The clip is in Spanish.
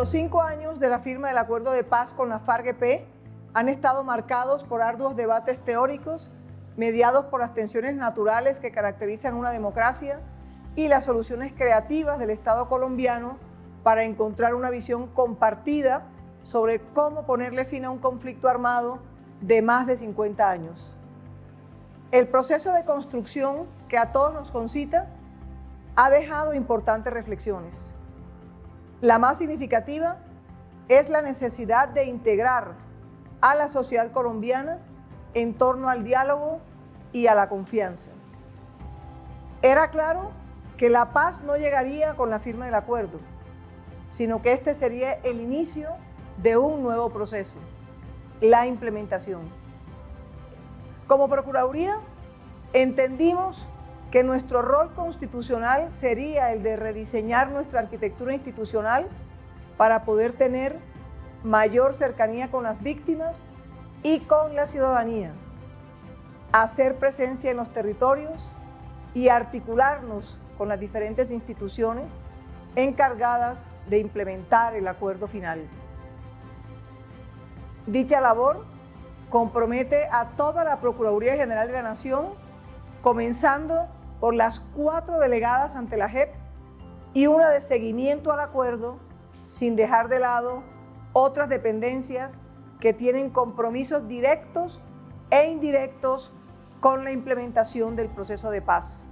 Los cinco años de la firma del acuerdo de paz con la FARC-EP han estado marcados por arduos debates teóricos mediados por las tensiones naturales que caracterizan una democracia y las soluciones creativas del Estado colombiano para encontrar una visión compartida sobre cómo ponerle fin a un conflicto armado de más de 50 años. El proceso de construcción que a todos nos concita ha dejado importantes reflexiones. La más significativa es la necesidad de integrar a la sociedad colombiana en torno al diálogo y a la confianza. Era claro que la paz no llegaría con la firma del acuerdo, sino que este sería el inicio de un nuevo proceso, la implementación. Como Procuraduría, entendimos que nuestro rol constitucional sería el de rediseñar nuestra arquitectura institucional para poder tener mayor cercanía con las víctimas y con la ciudadanía, hacer presencia en los territorios y articularnos con las diferentes instituciones encargadas de implementar el acuerdo final. Dicha labor compromete a toda la Procuraduría General de la Nación, comenzando por las cuatro delegadas ante la JEP y una de seguimiento al acuerdo, sin dejar de lado otras dependencias que tienen compromisos directos e indirectos con la implementación del proceso de paz.